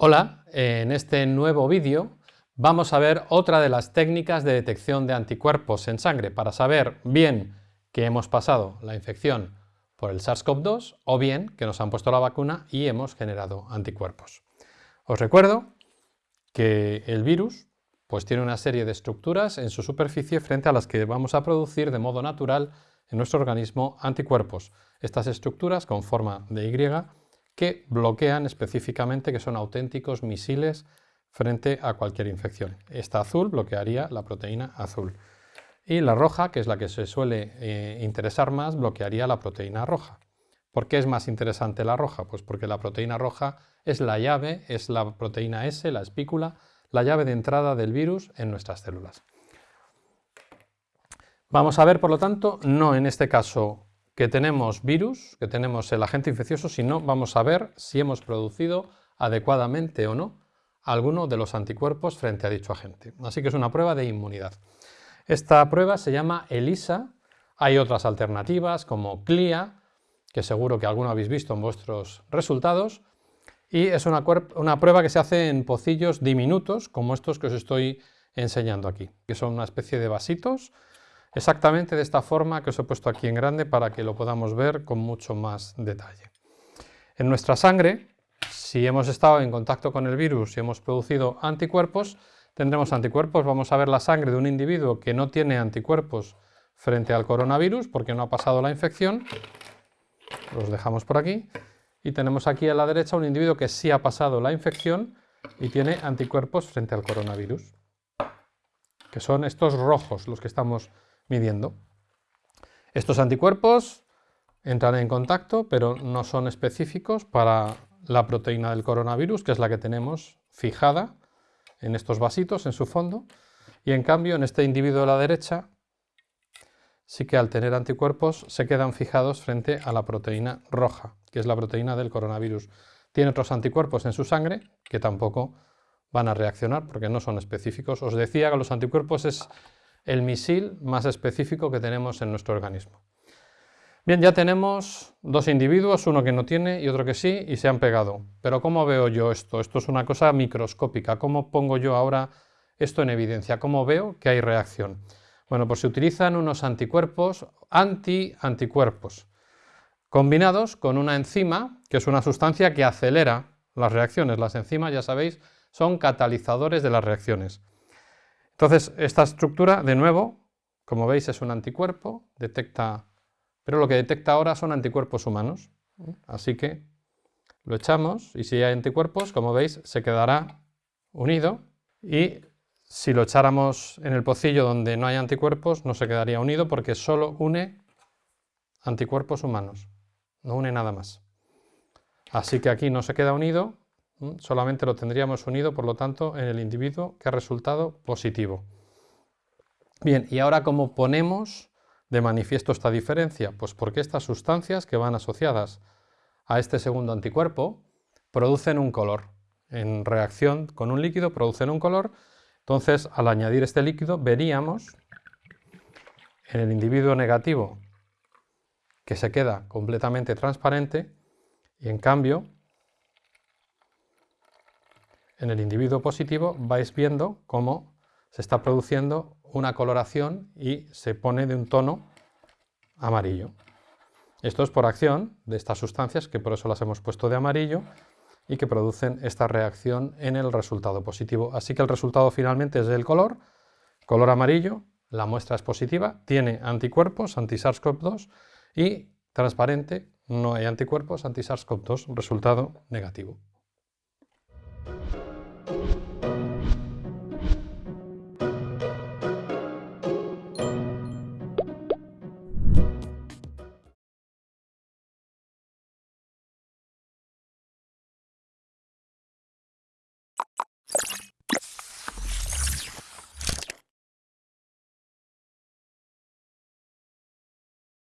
Hola, en este nuevo vídeo vamos a ver otra de las técnicas de detección de anticuerpos en sangre para saber bien que hemos pasado la infección por el SARS-CoV-2 o bien que nos han puesto la vacuna y hemos generado anticuerpos. Os recuerdo que el virus pues tiene una serie de estructuras en su superficie frente a las que vamos a producir de modo natural en nuestro organismo anticuerpos. Estas estructuras con forma de Y que bloquean específicamente, que son auténticos misiles frente a cualquier infección. Esta azul bloquearía la proteína azul. Y la roja, que es la que se suele eh, interesar más, bloquearía la proteína roja. ¿Por qué es más interesante la roja? Pues porque la proteína roja es la llave, es la proteína S, la espícula, la llave de entrada del virus en nuestras células. Vamos a ver, por lo tanto, no en este caso que tenemos virus, que tenemos el agente infeccioso, sino vamos a ver si hemos producido adecuadamente o no alguno de los anticuerpos frente a dicho agente. Así que es una prueba de inmunidad. Esta prueba se llama ELISA, hay otras alternativas como CLIA, que seguro que alguno habéis visto en vuestros resultados, y es una, una prueba que se hace en pocillos diminutos, como estos que os estoy enseñando aquí, que son una especie de vasitos exactamente de esta forma que os he puesto aquí en grande para que lo podamos ver con mucho más detalle. En nuestra sangre, si hemos estado en contacto con el virus y hemos producido anticuerpos, tendremos anticuerpos. Vamos a ver la sangre de un individuo que no tiene anticuerpos frente al coronavirus porque no ha pasado la infección. Los dejamos por aquí. Y tenemos aquí a la derecha un individuo que sí ha pasado la infección y tiene anticuerpos frente al coronavirus, que son estos rojos los que estamos midiendo. Estos anticuerpos entran en contacto, pero no son específicos para la proteína del coronavirus, que es la que tenemos fijada en estos vasitos en su fondo, y en cambio en este individuo de la derecha sí que al tener anticuerpos se quedan fijados frente a la proteína roja, que es la proteína del coronavirus. Tiene otros anticuerpos en su sangre que tampoco van a reaccionar porque no son específicos. Os decía que los anticuerpos es el misil más específico que tenemos en nuestro organismo. Bien, ya tenemos dos individuos, uno que no tiene y otro que sí, y se han pegado. Pero ¿cómo veo yo esto? Esto es una cosa microscópica. ¿Cómo pongo yo ahora esto en evidencia? ¿Cómo veo que hay reacción? Bueno, pues se utilizan unos anticuerpos anti-anticuerpos, combinados con una enzima, que es una sustancia que acelera las reacciones. Las enzimas, ya sabéis, son catalizadores de las reacciones. Entonces, esta estructura, de nuevo, como veis, es un anticuerpo, detecta, pero lo que detecta ahora son anticuerpos humanos. Así que lo echamos y si hay anticuerpos, como veis, se quedará unido y si lo echáramos en el pocillo donde no hay anticuerpos, no se quedaría unido porque solo une anticuerpos humanos, no une nada más. Así que aquí no se queda unido solamente lo tendríamos unido, por lo tanto, en el individuo que ha resultado positivo. Bien, y ahora ¿cómo ponemos de manifiesto esta diferencia? Pues porque estas sustancias que van asociadas a este segundo anticuerpo producen un color. En reacción con un líquido producen un color, entonces al añadir este líquido veríamos en el individuo negativo que se queda completamente transparente y en cambio en el individuo positivo vais viendo cómo se está produciendo una coloración y se pone de un tono amarillo. Esto es por acción de estas sustancias, que por eso las hemos puesto de amarillo, y que producen esta reacción en el resultado positivo. Así que el resultado finalmente es el color, color amarillo, la muestra es positiva, tiene anticuerpos, anti-SARS-CoV-2, y transparente, no hay anticuerpos, anti-SARS-CoV-2, resultado negativo. Thank you.